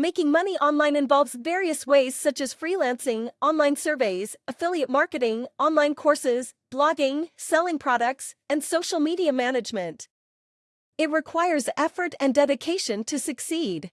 Making money online involves various ways such as freelancing, online surveys, affiliate marketing, online courses, blogging, selling products, and social media management. It requires effort and dedication to succeed.